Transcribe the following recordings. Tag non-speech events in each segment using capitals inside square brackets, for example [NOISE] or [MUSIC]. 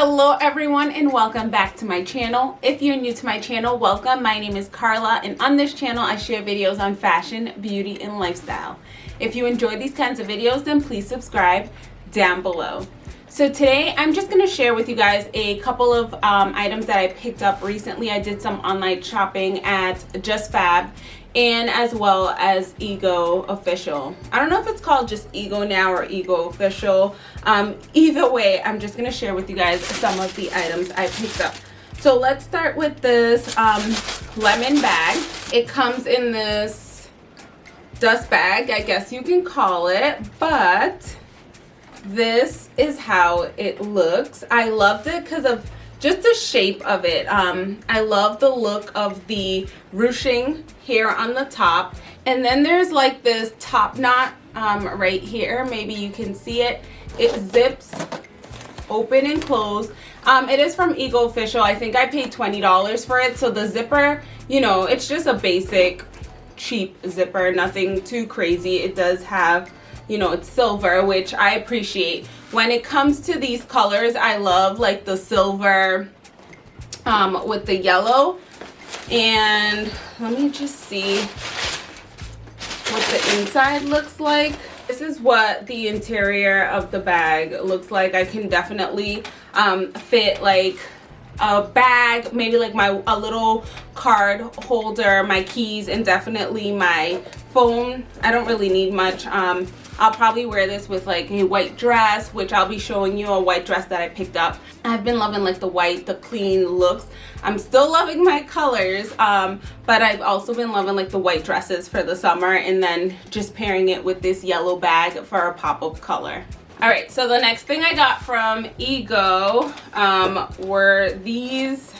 Hello everyone and welcome back to my channel. If you're new to my channel, welcome. My name is Carla and on this channel I share videos on fashion, beauty, and lifestyle. If you enjoy these kinds of videos, then please subscribe down below. So today I'm just going to share with you guys a couple of um, items that I picked up recently. I did some online shopping at Just Fab and as well as Ego Official. I don't know if it's called just Ego now or Ego Official. Um, either way, I'm just going to share with you guys some of the items I picked up. So let's start with this um, lemon bag. It comes in this dust bag, I guess you can call it, but this is how it looks. I loved it because of just the shape of it. Um, I love the look of the ruching here on the top. And then there's like this top knot um, right here. Maybe you can see it. It zips open and close. Um, it is from Ego Official. I think I paid $20 for it. So the zipper, you know, it's just a basic cheap zipper. Nothing too crazy. It does have you know it's silver which I appreciate when it comes to these colors I love like the silver um, with the yellow. And let me just see what the inside looks like. This is what the interior of the bag looks like. I can definitely um, fit like a bag maybe like my a little card holder my keys and definitely my phone I don't really need much um, I'll probably wear this with like a white dress, which I'll be showing you a white dress that I picked up. I've been loving like the white, the clean looks. I'm still loving my colors, um, but I've also been loving like the white dresses for the summer and then just pairing it with this yellow bag for a pop of color. All right, so the next thing I got from Ego um, were these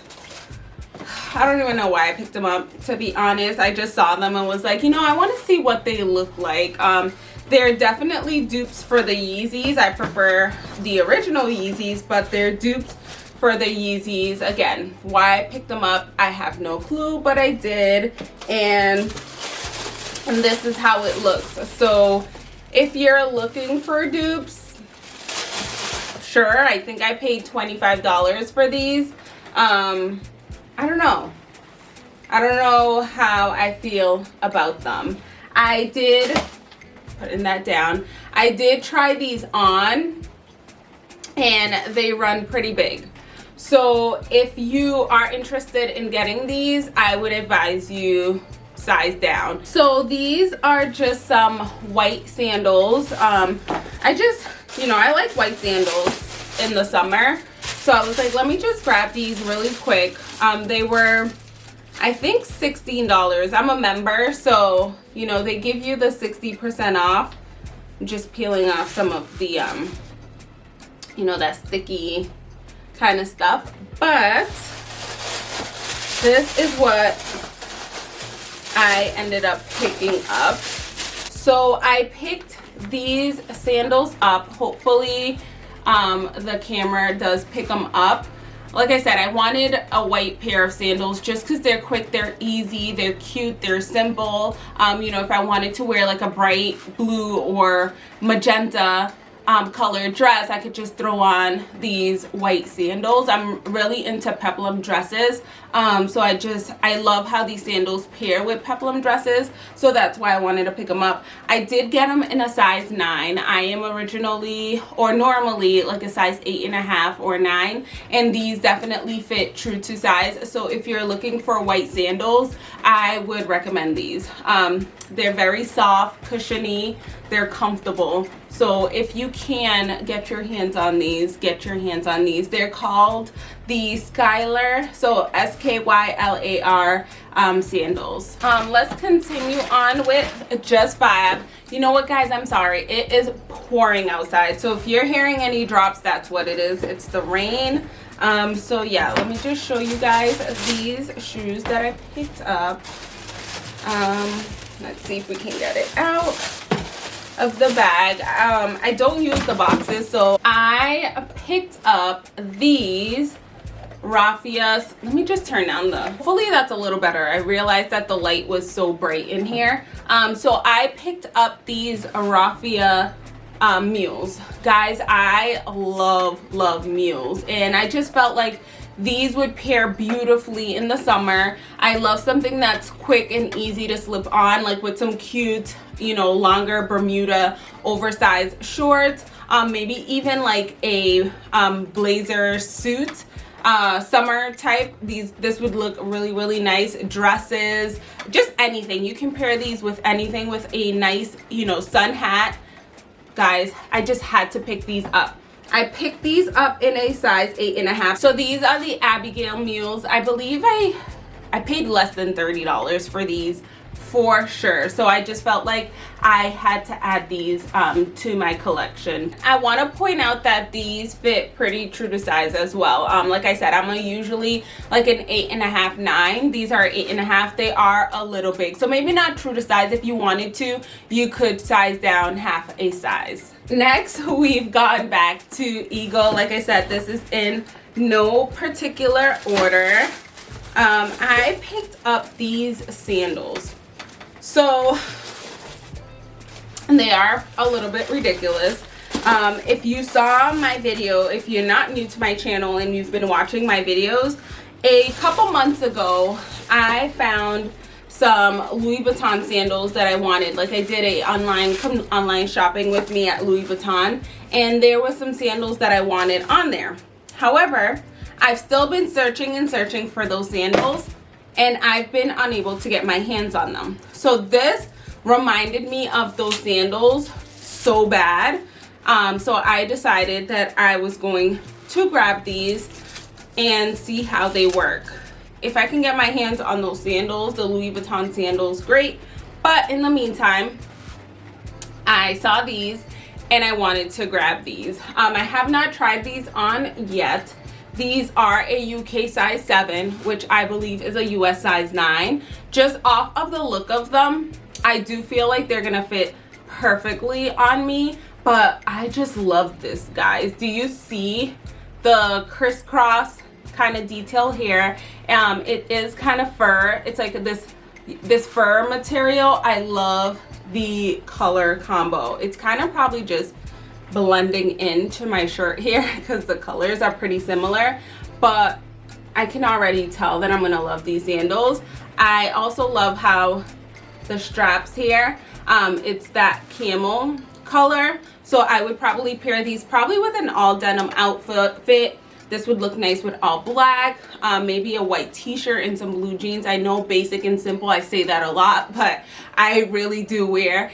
I don't even know why I picked them up to be honest I just saw them and was like you know I want to see what they look like um they're definitely dupes for the Yeezys. I prefer the original Yeezys, but they're dupes for the Yeezys. Again, why I picked them up, I have no clue, but I did. And, and this is how it looks. So if you're looking for dupes, sure, I think I paid $25 for these. Um, I don't know. I don't know how I feel about them. I did putting that down. I did try these on and they run pretty big. So if you are interested in getting these, I would advise you size down. So these are just some white sandals. Um, I just, you know, I like white sandals in the summer. So I was like, let me just grab these really quick. Um, they were I think $16. I'm a member, so, you know, they give you the 60% off. Just peeling off some of the, um, you know, that sticky kind of stuff. But this is what I ended up picking up. So I picked these sandals up. Hopefully um, the camera does pick them up like I said, I wanted a white pair of sandals just because they're quick, they're easy, they're cute, they're simple. Um, you know, if I wanted to wear like a bright blue or magenta um, colored dress, I could just throw on these white sandals. I'm really into peplum dresses. Um, so I just, I love how these sandals pair with peplum dresses. So that's why I wanted to pick them up. I did get them in a size 9. I am originally or normally like a size eight and a half or 9. And these definitely fit true to size. So if you're looking for white sandals, I would recommend these. Um, they're very soft, cushiony, they're comfortable so if you can get your hands on these get your hands on these. They're called the skylar so s-k-y-l-a-r um, sandals. Um, let's continue on with just fab you know what guys? I'm sorry. It is pouring outside. So if you're hearing any drops that's what it is. It's the rain. Um, so yeah let me just show you guys these shoes that i picked up. Um, let's see if we can get it out of the bag. Um i don't use the boxes so i picked up these raffias let me just turn down the hopefully that's a little better. I realized that the light was so bright in here. Um so i picked up these raffia um. Guys, I love, love mules. And I just felt like these would pair beautifully in the summer. I love something that's quick and easy to slip on, like with some cute, you know, longer Bermuda oversized shorts. Um, maybe even like a um, blazer suit uh summer type these this would look really really nice dresses just anything you can pair these with anything with a nice you know sun hat guys i just had to pick these up. I picked these up in a size eight and a half. So these are the abigail mules i believe i i paid less than 30 dollars for these for sure. So i just felt like i had to add these um, to my collection. I want to point out that these fit pretty true to size as well. Um, like i said i'm usually like an eight and a half nine. These are eight and a half. They are a little big. So maybe not true to size. If you wanted to you could size down half a size. Next [LAUGHS] we've gone back to Ego. Like i said this is in no particular order. Um, I picked up these sandals so they are a little bit ridiculous. Um, if you saw my video if you're not new to my channel and you've been watching my videos a couple months ago i found some louis vuitton sandals that i wanted. Like i did a online come online shopping with me at louis vuitton and there was some sandals that i wanted on there. However i've still been searching and searching for those sandals and I've been unable to get my hands on them. So this reminded me of those sandals so bad. Um, so I decided that I was going to grab these and see how they work. If I can get my hands on those sandals, the Louis Vuitton sandals, great. But in the meantime, I saw these and I wanted to grab these. Um, I have not tried these on yet. These are a UK size 7, which I believe is a US size 9. Just off of the look of them, I do feel like they're going to fit perfectly on me. But I just love this, guys. Do you see the crisscross kind of detail here? Um, it is kind of fur. It's like this, this fur material. I love the color combo. It's kind of probably just blending into my shirt here [LAUGHS] because the colors are pretty similar. But I can already tell that I'm gonna love these sandals. I also love how the straps here um, it's that camel color. So I would probably pair these probably with an all denim outfit. This would look nice with all black um, maybe a white t-shirt and some blue jeans. I know basic and simple I say that a lot [LAUGHS] but I really do wear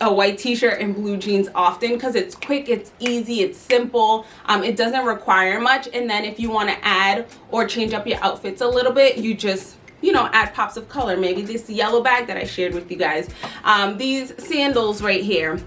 a white t-shirt and blue jeans often because it's quick it's easy it's simple um, it doesn't require much. And then if you want to add or change up your outfits a little bit you just you know add pops of color. Maybe this yellow bag that i shared with you guys. Um, these sandals right here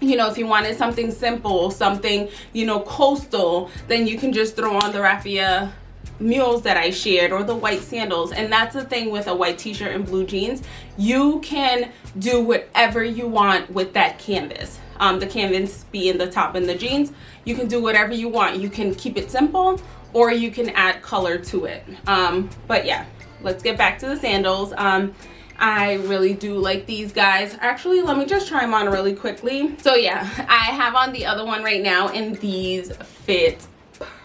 you know if you wanted something simple something you know coastal then you can just throw on the raffia mules that I shared or the white sandals. And that's the thing with a white t-shirt and blue jeans. You can do whatever you want with that canvas. Um, the canvas being the top and the jeans. You can do whatever you want. You can keep it simple or you can add color to it. Um, but yeah let's get back to the sandals. Um, I really do like these guys. Actually, let me just try them on really quickly. So yeah, I have on the other one right now and these fit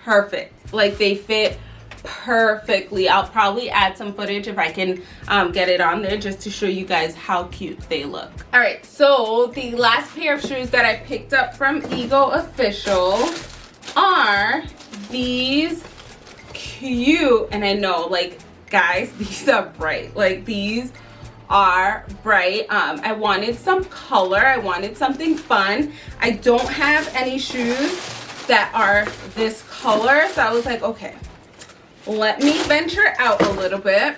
perfect. Like they fit perfectly. I'll probably add some footage if i can um, get it on there just to show you guys how cute they look. All right so the last pair of shoes that i picked up from ego official are these cute and i know like guys [LAUGHS] these are bright. Like these are bright. Um, i wanted some color. I wanted something fun. I don't have any shoes that are this color so i was like okay let me venture out a little bit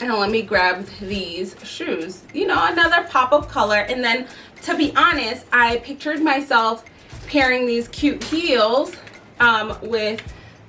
and let me grab these shoes. You know another pop of color. And then to be honest i pictured myself pairing these cute heels um, with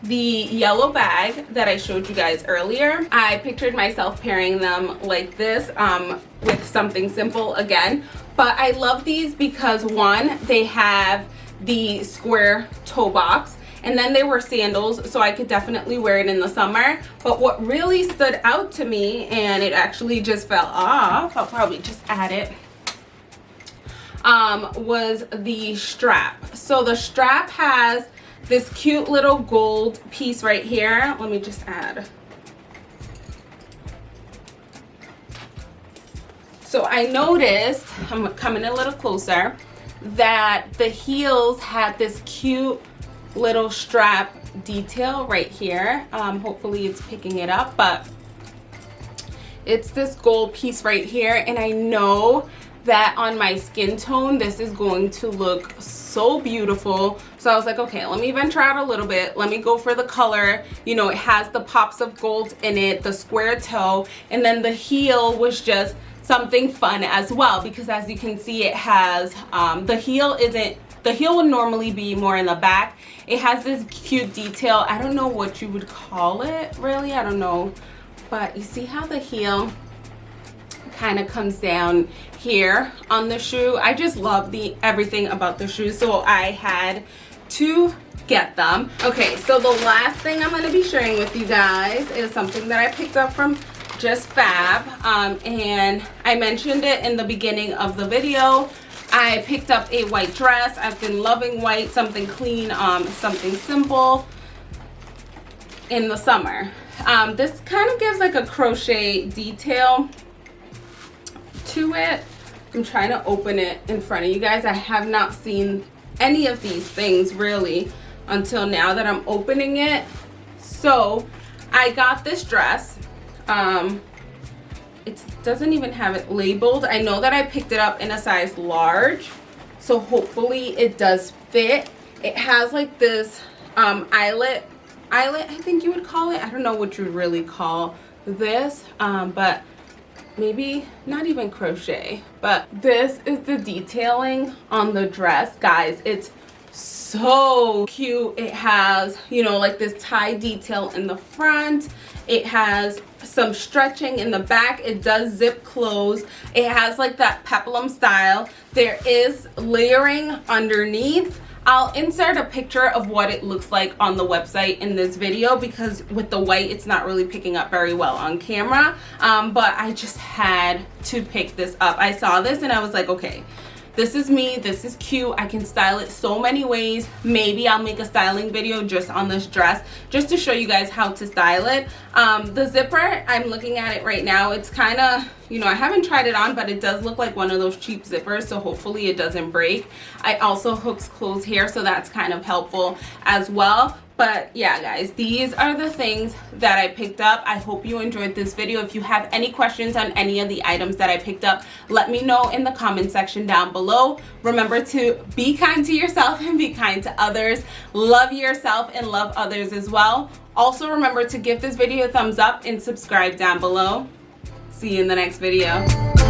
the yellow bag that i showed you guys earlier. I pictured myself pairing them like this um, with something simple again. But i love these because one they have the square toe box and then they were sandals so i could definitely wear it in the summer but what really stood out to me and it actually just fell off i'll probably just add it um, was the strap. So the strap has this cute little gold piece right here. Let me just add. So I noticed, I'm coming a little closer, that the heels had this cute little strap detail right here. Um, hopefully it's picking it up, but it's this gold piece right here. And I know that on my skin tone, this is going to look so beautiful. So I was like, okay, let me venture out a little bit. Let me go for the color. You know, it has the pops of gold in it, the square toe, and then the heel was just something fun as well because as you can see, it has, um, the heel isn't the heel would normally be more in the back. It has this cute detail. I don't know what you would call it really. I don't know. But you see how the heel kind of comes down here on the shoe. I just love the everything about the shoe. So I had to get them. Okay, so the last thing I'm going to be sharing with you guys is something that I picked up from Just Fab. Um, and I mentioned it in the beginning of the video. I picked up a white dress. I've been loving white, something clean, um, something simple in the summer. Um, this kind of gives like a crochet detail to it. I'm trying to open it in front of you guys. I have not seen any of these things really until now that I'm opening it. So I got this dress. Um, it doesn't even have it labeled. I know that I picked it up in a size large. So hopefully it does fit. It has like this um, eyelet, eyelet I think you would call it. I don't know what you really call this. Um, but maybe not even crochet but this is the detailing on the dress guys it's so cute. It has you know like this tie detail in the front. It has some stretching in the back. It does zip close. It has like that peplum style. There is layering underneath. I'll insert a picture of what it looks like on the website in this video because with the white it's not really picking up very well on camera. Um, but I just had to pick this up. I saw this and I was like okay this is me this is cute i can style it so many ways. Maybe i'll make a styling video just on this dress just to show you guys how to style it. Um, the zipper i'm looking at it right now it's kind of you know i haven't tried it on but it does look like one of those cheap zippers so hopefully it doesn't break. I also hooks clothes here so that's kind of helpful as well but yeah guys these are the things that i picked up. I hope you enjoyed this video. If you have any questions on any of the items that i picked up let me know in the comment section down below. Remember to be kind to yourself [LAUGHS] and be kind to others. Love yourself and love others as well. Also remember to give this video a thumbs up and subscribe down below. See you in the next video